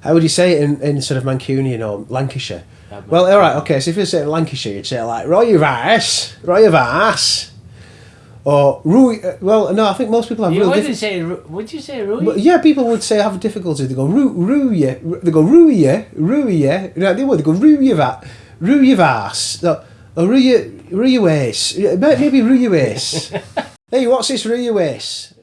How would you say it in, in sort of Mancunian or Lancashire? Well, all right, okay. So if you're saying Lancashire, you'd say like "Roy your ass, Roy your ass," or "Rui." uh, Well, no, I think most people have You wouldn't diffi- say, would you say Rui? Well, yeah, people would say have difficulty. They go roo roo yeah, they go roo yeah, yeah. No, they would. They go roo your va, roo your ass, or your roo your may- Maybe roo your waist. hey, what's this roo your waist?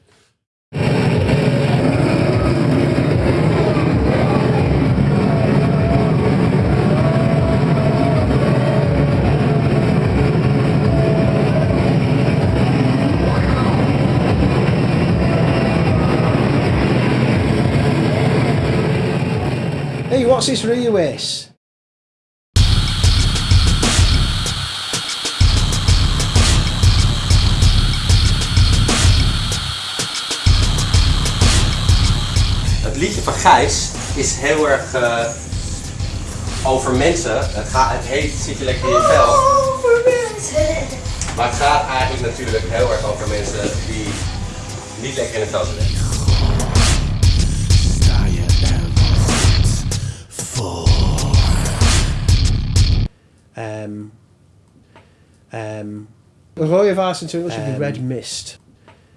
Hey, what's this waist? Het liedje van Gijs is heel erg eh, over mensen. Het, gaat, het heet Zit je lekker in je vel. Maar het gaat eigenlijk natuurlijk heel erg over mensen die niet lekker in het vel zitten. Um, um, Roy of Arse into English would be red mist.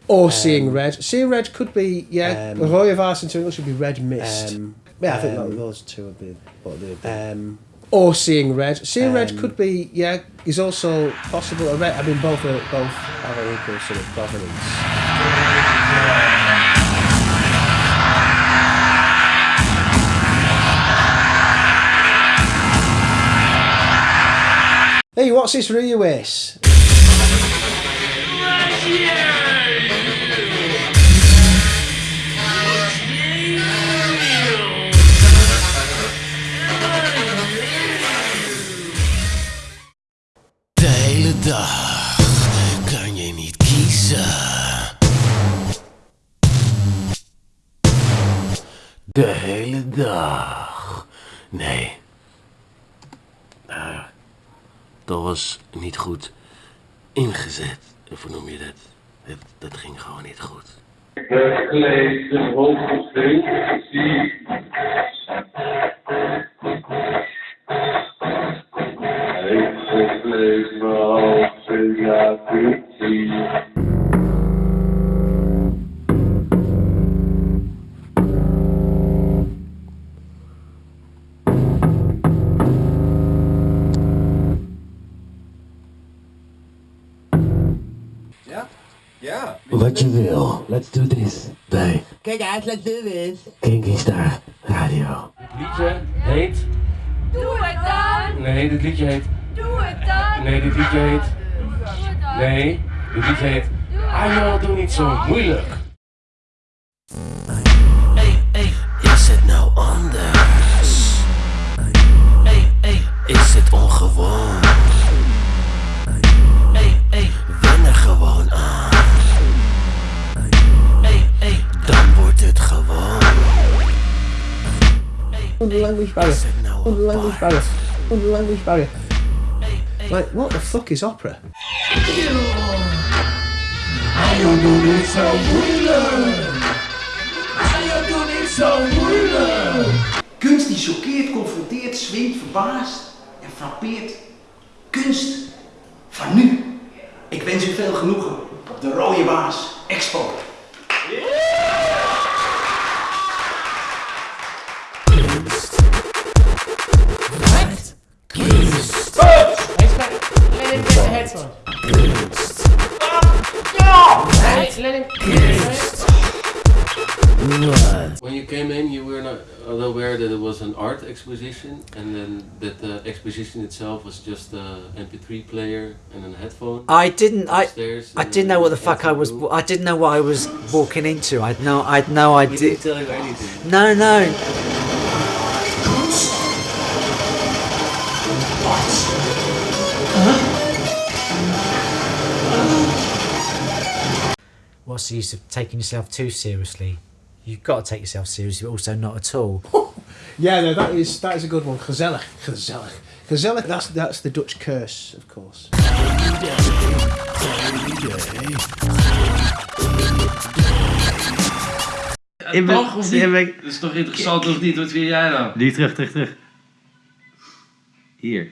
Or seeing red. Seeing red could be, yeah. Um, Roy of Arse into English would be red mist. yeah, I think that, those two would be what they would be. Um, or seeing red. Seeing red could be, yeah, is also possible. A red, I mean, both are, both have an equal sort of provenance. Hey, what's this Ruiwace? De hele dag kan je niet kiezen. De hele dag. Nee. Nou, dat was niet goed ingezet. Of hoe noem je dat? Dat, ging gewoon niet goed. Gekleed, een hoofdgestreeld, zie. Wat je wil. Let's do this. Bij Kijk uit, let's do this. Kinky Star Radio. Het liedje heet... Doe het dan! Nee, dit liedje heet... Doe het dan! Nee, dit liedje heet... Doe het dan! Nee, dit liedje heet... Ah joh, doe niet zo moeilijk. Hey, hey, is het nou anders? Hey, hey, is het ongewoon? Und lang language barrier barren. Und Like, what the fuck is opera? I do this so Kunst die choqueert, confronteert, zweet, verbaast en frappeert. Kunst van nu. Ik wens u veel genoegen op de Rode baas. Expo. Hey, let him... When you came in, you were not aware that it was an art exposition, and then that the exposition itself was just a MP3 player and a headphone. I didn't. I. upstairs I in didn't know what the fuck I was. I didn't know what I was walking into. I'd no. I'd no We idea. didn't tell you anything. No, no. What's the use of taking yourself too seriously? You've got to take yourself seriously, but also not at all. Yeah, no, that is that is a good one. Gezellig, gezellig, gezellig. That's that's the Dutch curse, of course. Ik ben- toch of ik niet? ben- Dat is toch interessant of niet? Wat vind jij dan? Nu terug, terug, terug. Hier.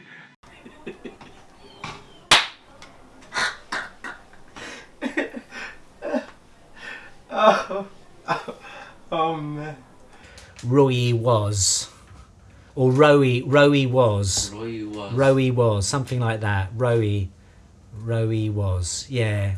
Oh, oh, oh man. Roy was. Or Rowie, Rowie was. Roy was. Rowie was, something like that. Rowie, Rowie was, yeah.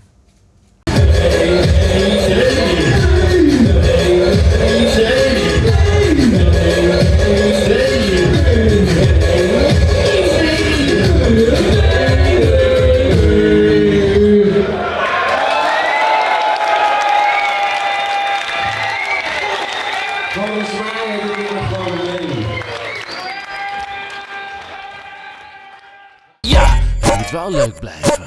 Moet wel leuk blijven.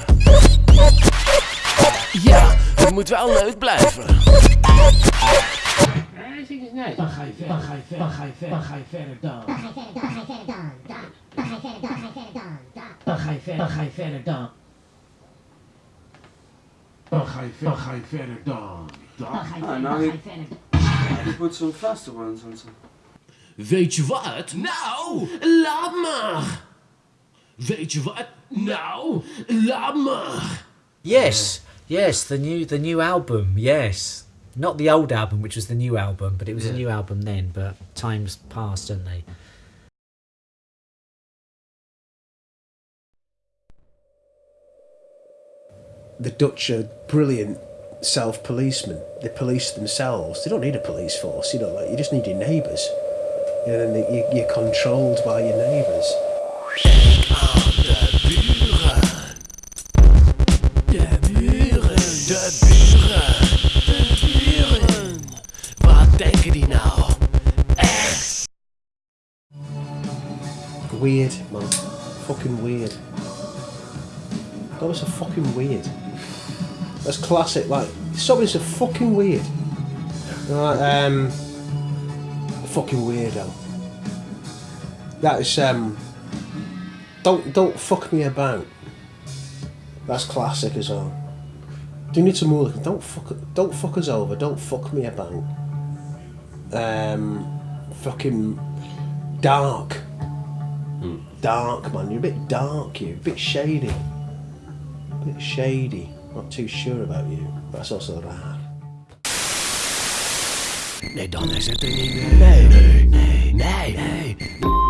Ja, het moet wel leuk blijven. Dan ga je verder, dan ga je verder, dan ga je verder, dan ga je verder dan. Dan ga je verder, dan ga je verder dan. Dan ga je verder, dan ga je verder dan. Dan ga je verder, dan ga je verder dan. Dan ga je verder, dan ga je verder dan. Dan ga je verder, dan ga je verder. Ik moet zo'n vaste. Zo'n, zo'n- Weet je wat? Nou, laat maar. Weet je wat? Nou, laat maar. Yes, yes, the new the new album, yes. Not the old album, which was the new album, but it was a new album then, but times passed, didn't they? The Dutch are brilliant self-policemen. They police themselves. They don't need a police force. You know, like you just need your neighbours. You know, and they, you, you're controlled by your neighbours. Weird, man. Fucking weird. That was so fucking weird. That's classic. Like somebody's so fucking weird. Um, fucking weirdo. That is um. Don't don't fuck me about. That's classic as well. Do you need some more? Don't fuck don't fuck us over. Don't fuck me about. Um, fucking dark. Dark man, you're a bit dark. You, a bit shady. A bit shady. Not too sure about you. That's also raar. Nee, dan is het er niet meer. Nee, nee, nee, nee, nee.